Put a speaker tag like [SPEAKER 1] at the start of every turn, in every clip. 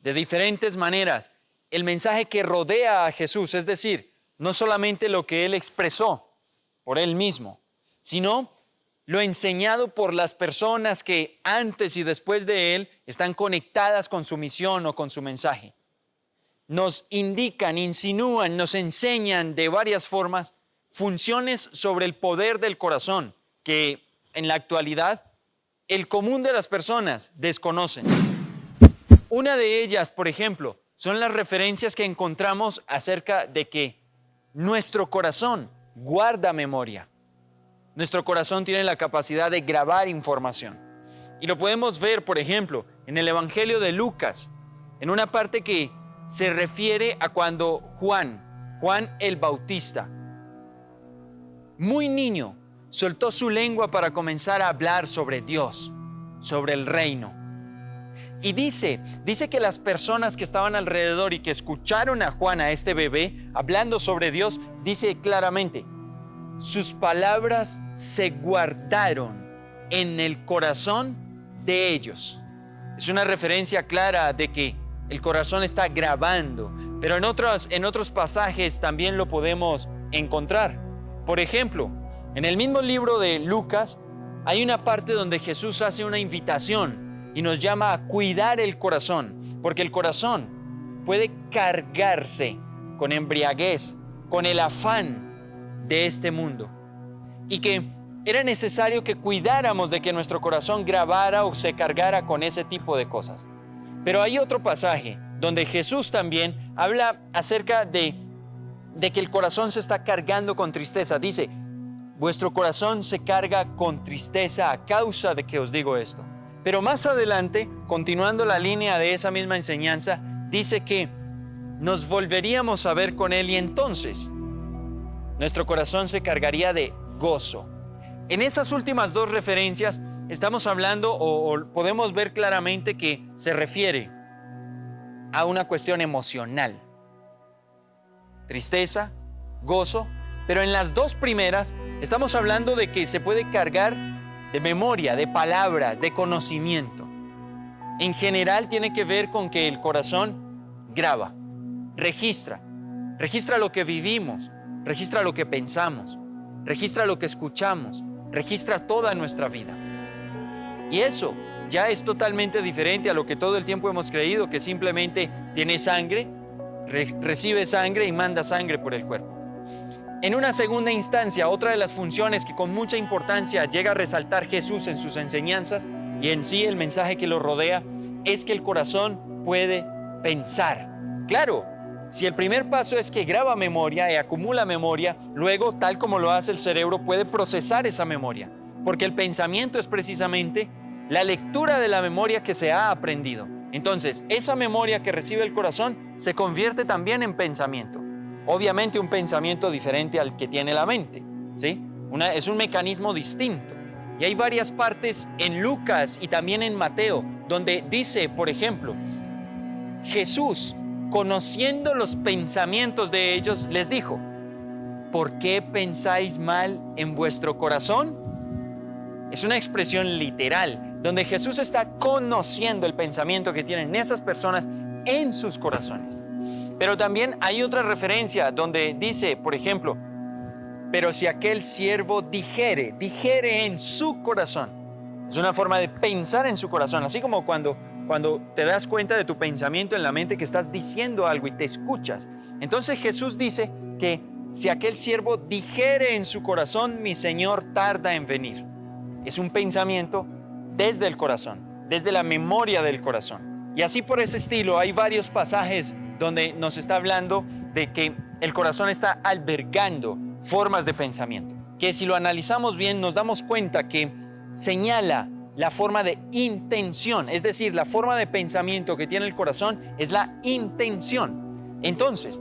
[SPEAKER 1] de diferentes maneras el mensaje que rodea a Jesús, es decir, no solamente lo que Él expresó por Él mismo, sino lo enseñado por las personas que antes y después de Él están conectadas con su misión o con su mensaje. Nos indican, insinúan, nos enseñan de varias formas funciones sobre el poder del corazón que en la actualidad el común de las personas desconocen. Una de ellas, por ejemplo, son las referencias que encontramos acerca de que nuestro corazón guarda memoria. Nuestro corazón tiene la capacidad de grabar información. Y lo podemos ver, por ejemplo, en el Evangelio de Lucas, en una parte que se refiere a cuando Juan, Juan el Bautista, muy niño, soltó su lengua para comenzar a hablar sobre Dios, sobre el reino. Y dice, dice que las personas que estaban alrededor y que escucharon a Juan, a este bebé, hablando sobre Dios, dice claramente, sus palabras se guardaron en el corazón de ellos. Es una referencia clara de que el corazón está grabando, pero en otros, en otros pasajes también lo podemos encontrar. Por ejemplo, en el mismo libro de Lucas hay una parte donde Jesús hace una invitación y nos llama a cuidar el corazón, porque el corazón puede cargarse con embriaguez, con el afán de este mundo. Y que era necesario que cuidáramos de que nuestro corazón grabara o se cargara con ese tipo de cosas. Pero hay otro pasaje donde Jesús también habla acerca de, de que el corazón se está cargando con tristeza. Dice, vuestro corazón se carga con tristeza a causa de que os digo esto. Pero más adelante, continuando la línea de esa misma enseñanza, dice que nos volveríamos a ver con Él y entonces nuestro corazón se cargaría de gozo. En esas últimas dos referencias estamos hablando o, podemos ver claramente que se refiere a una cuestión emocional. Tristeza, gozo, pero en las dos primeras estamos hablando de que se puede cargar de memoria, de palabras, de conocimiento. En general tiene que ver con que el corazón graba, registra, registra lo que vivimos, registra lo que pensamos, registra lo que escuchamos, registra toda nuestra vida. Y eso ya es totalmente diferente a lo que todo el tiempo hemos creído, que simplemente tiene sangre, recibe sangre y manda sangre por el cuerpo. En una segunda instancia, otra de las funciones que con mucha importancia llega a resaltar Jesús en sus enseñanzas y en sí el mensaje que lo rodea, es que el corazón puede pensar. Claro, si el primer paso es que graba memoria y acumula memoria, luego, tal como lo hace el cerebro, puede procesar esa memoria, porque el pensamiento es precisamente la lectura de la memoria que se ha aprendido. Entonces, esa memoria que recibe el corazón se convierte también en pensamiento. Obviamente un pensamiento diferente al que tiene la mente, ¿sí? Es un mecanismo distinto. Y hay varias partes en Lucas y también en Mateo donde dice, por ejemplo, Jesús, conociendo los pensamientos de ellos, les dijo, ¿por qué pensáis mal en vuestro corazón? Es una expresión literal, donde Jesús está conociendo el pensamiento que tienen esas personas en sus corazones. Pero también hay otra referencia donde dice, por ejemplo, pero si aquel siervo dijere, dijere en su corazón. Es una forma de pensar en su corazón, así como cuando, cuando te das cuenta de tu pensamiento en la mente que estás diciendo algo y te escuchas. Entonces Jesús dice que si aquel siervo dijere en su corazón, mi Señor tarda en venir. Es un pensamiento desde el corazón, desde la memoria del corazón. Y así por ese estilo hay varios pasajes donde nos está hablando de que el corazón está albergando formas de pensamiento, que si lo analizamos bien nos damos cuenta que señala la forma de intención, es decir, la forma de pensamiento que tiene el corazón es la intención. Entonces,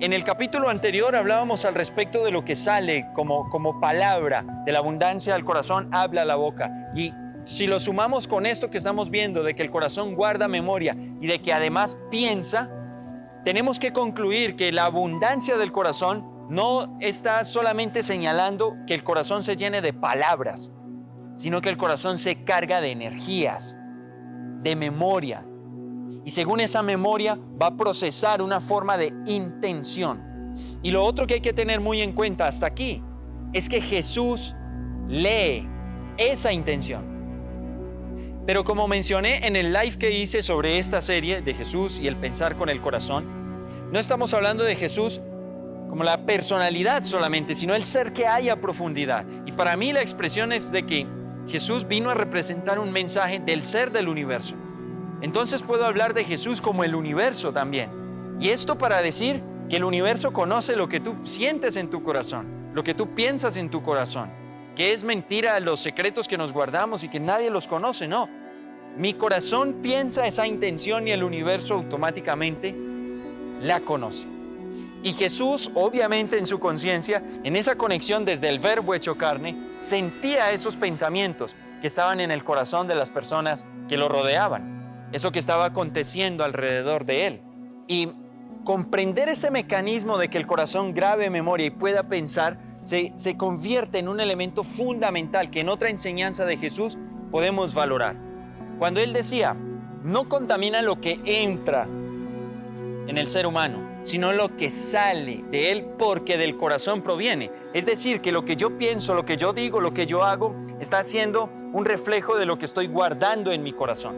[SPEAKER 1] en el capítulo anterior hablábamos al respecto de lo que sale como, como palabra, de la abundancia del corazón habla la boca. Y si lo sumamos con esto que estamos viendo, de que el corazón guarda memoria y de que además piensa, tenemos que concluir que la abundancia del corazón no está solamente señalando que el corazón se llene de palabras, sino que el corazón se carga de energías, de memoria. Y según esa memoria va a procesar una forma de intención. Y lo otro que hay que tener muy en cuenta hasta aquí es que Jesús lee esa intención. Pero como mencioné en el live que hice sobre esta serie de Jesús y el pensar con el corazón, no estamos hablando de Jesús como la personalidad solamente, sino el ser que hay a profundidad. Y para mí la expresión es de que Jesús vino a representar un mensaje del ser del universo. Entonces puedo hablar de Jesús como el universo también. Y esto para decir que el universo conoce lo que tú sientes en tu corazón, lo que tú piensas en tu corazón, que es mentira los secretos que nos guardamos y que nadie los conoce, no. Mi corazón piensa esa intención y el universo automáticamente la conoce. Y Jesús, obviamente en su conciencia, en esa conexión desde el verbo hecho carne, sentía esos pensamientos que estaban en el corazón de las personas que lo rodeaban, eso que estaba aconteciendo alrededor de él. Y comprender ese mecanismo de que el corazón grabe memoria y pueda pensar, se, convierte en un elemento fundamental que en otra enseñanza de Jesús podemos valorar. Cuando él decía, no contamina lo que entra en el ser humano, sino lo que sale de él porque del corazón proviene. Es decir, que lo que yo pienso, lo que yo digo, lo que yo hago, está siendo un reflejo de lo que estoy guardando en mi corazón.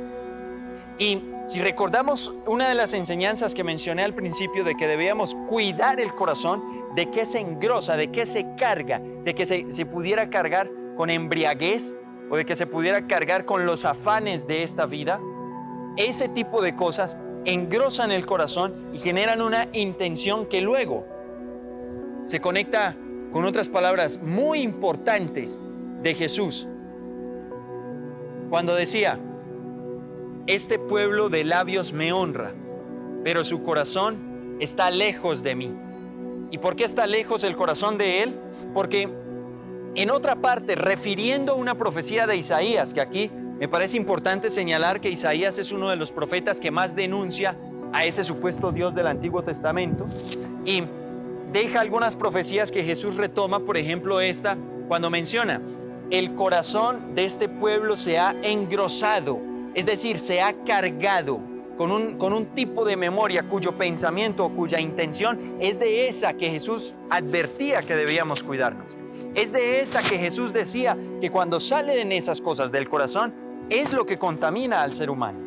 [SPEAKER 1] Y si recordamos una de las enseñanzas que mencioné al principio de que debíamos cuidar el corazón, de que se engrosa, de que se carga, de que se, se pudiera cargar con embriaguez o de que se pudiera cargar con los afanes de esta vida, ese tipo de cosas engrosan el corazón y generan una intención que luego se conecta con otras palabras muy importantes de Jesús. Cuando decía, este pueblo de labios me honra, pero su corazón está lejos de mí. ¿Y por qué está lejos el corazón de él? Porque en otra parte, refiriendo una profecía de Isaías, que aquí me parece importante señalar que Isaías es uno de los profetas que más denuncia a ese supuesto Dios del Antiguo Testamento y deja algunas profecías que Jesús retoma, por ejemplo esta, cuando menciona, el corazón de este pueblo se ha engrosado, es decir, se ha cargado con un, con un tipo de memoria cuyo pensamiento o cuya intención es de esa que Jesús advertía que debíamos cuidarnos. Es de esa que Jesús decía que cuando salen esas cosas del corazón, es lo que contamina al ser humano.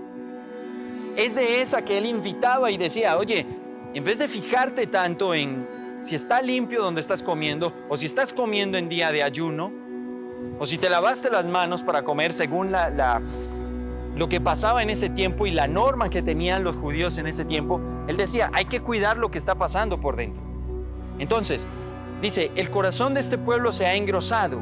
[SPEAKER 1] Es de esa que él invitaba y decía, oye, en vez de fijarte tanto en si está limpio donde estás comiendo, o si estás comiendo en día de ayuno, o si te lavaste las manos para comer según la, lo que pasaba en ese tiempo y la norma que tenían los judíos en ese tiempo, él decía, hay que cuidar lo que está pasando por dentro. Entonces, dice, el corazón de este pueblo se ha engrosado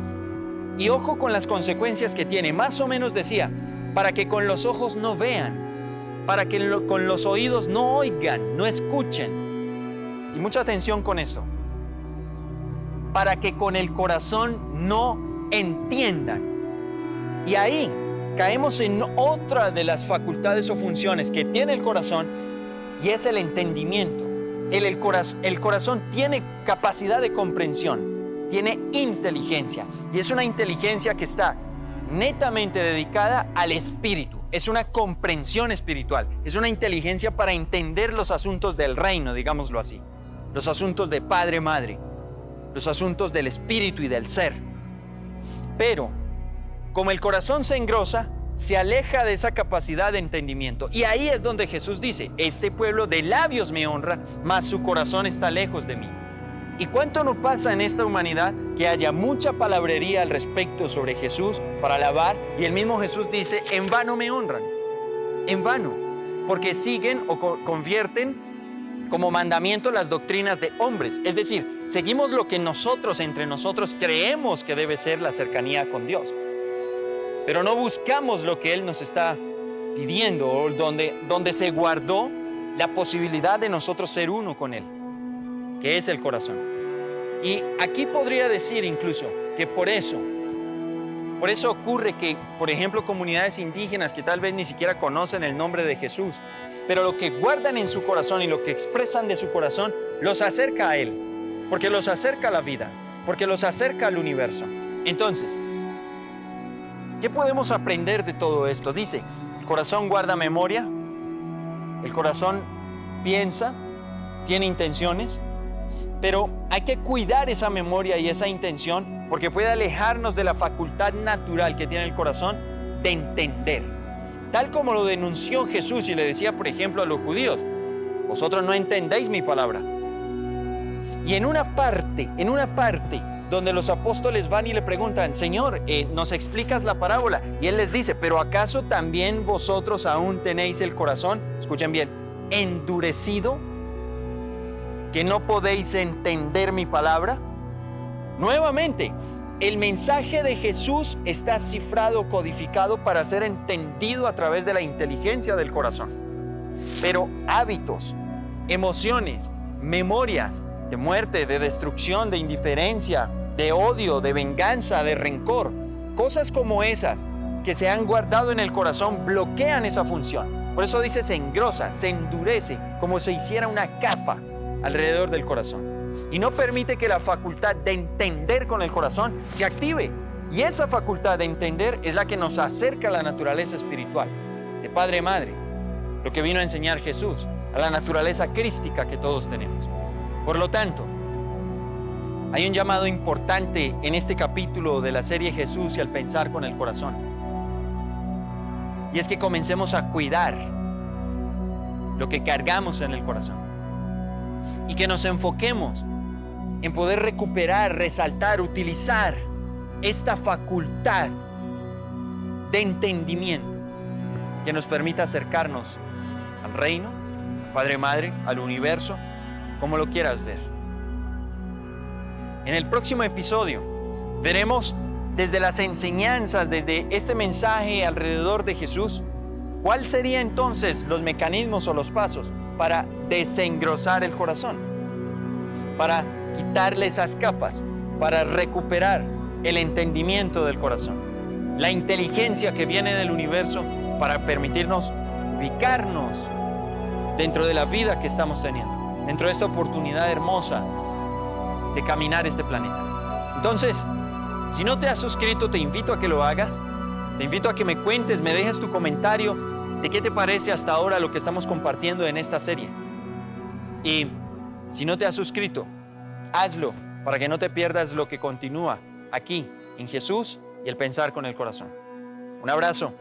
[SPEAKER 1] y ojo con las consecuencias que tiene. Más o menos decía, para que con los ojos no vean, para que con los oídos no oigan, no escuchen. Y mucha atención con esto. Para que con el corazón no entiendan. Y ahí caemos en otra de las facultades o funciones que tiene el corazón y es el entendimiento. El, el, el corazón tiene capacidad de comprensión tiene inteligencia y es una inteligencia que está netamente dedicada al espíritu. Es una comprensión espiritual, es una inteligencia para entender los asuntos del reino, digámoslo así, los asuntos de padre, madre, los asuntos del espíritu y del ser. Pero, como el corazón se engrosa, se aleja de esa capacidad de entendimiento. Y ahí es donde Jesús dice, este pueblo de labios me honra, mas su corazón está lejos de mí. ¿Y cuánto nos pasa en esta humanidad que haya mucha palabrería al respecto sobre Jesús para alabar? Y el mismo Jesús dice, en vano me honran, en vano, porque siguen o convierten como mandamiento las doctrinas de hombres. Es decir, seguimos lo que nosotros entre nosotros creemos que debe ser la cercanía con Dios. Pero no buscamos lo que Él nos está pidiendo o donde, donde se guardó la posibilidad de nosotros ser uno con Él que es el corazón. Y aquí podría decir incluso que por eso, por eso ocurre que, por ejemplo, comunidades indígenas que tal vez ni siquiera conocen el nombre de Jesús, pero lo que guardan en su corazón y lo que expresan de su corazón los acerca a Él, porque los acerca a la vida, porque los acerca al universo. Entonces, ¿qué podemos aprender de todo esto? Dice, el corazón guarda memoria, El corazón piensa, tiene intenciones, pero hay que cuidar esa memoria y esa intención porque puede alejarnos de la facultad natural que tiene el corazón de entender. Tal como lo denunció Jesús y le decía, por ejemplo, a los judíos, vosotros no entendéis mi palabra. Y en una parte, en una parte donde los apóstoles van y le preguntan, Señor, eh, ¿nos explicas la parábola? Y él les dice, pero ¿acaso también vosotros aún tenéis el corazón, escuchen bien, endurecido, que no podéis entender mi palabra? Nuevamente, el mensaje de Jesús está cifrado, codificado para ser entendido a través de la inteligencia del corazón. Pero hábitos, emociones, memorias de muerte, de destrucción, de indiferencia, de odio, de venganza, de rencor, cosas como esas que se han guardado en el corazón bloquean esa función. Por eso dice se engrosa, se endurece, como si hiciera una capa alrededor del corazón y no permite que la facultad de entender con el corazón se active. Y esa facultad de entender es la que nos acerca a la naturaleza espiritual de Padre Madre, lo que vino a enseñar Jesús, a la naturaleza crística que todos tenemos. Por lo tanto, hay un llamado importante en este capítulo de la serie Jesús y al pensar con el corazón. Y es que comencemos a cuidar lo que cargamos en el corazón. Y que nos enfoquemos en poder recuperar, resaltar, utilizar esta facultad de entendimiento que nos permita acercarnos al reino, Padre Madre, al universo, como lo quieras ver. En el próximo episodio. Veremos desde las enseñanzas, desde este mensaje alrededor de Jesús, cuál sería entonces los mecanismos o los pasos para desengrosar el corazón, para quitarle esas capas para recuperar el entendimiento del corazón, la inteligencia que viene del universo para permitirnos ubicarnos dentro de la vida que estamos teniendo, dentro de esta oportunidad hermosa de caminar este planeta. Entonces, si no te has suscrito, te invito a que lo hagas. Te invito a que me cuentes, me dejes tu comentario de qué te parece hasta ahora lo que estamos compartiendo en esta serie. Y si no te has suscrito, Hazlo para que no te pierdas lo que continúa aquí en Jesús y el pensar con el corazón. Un abrazo.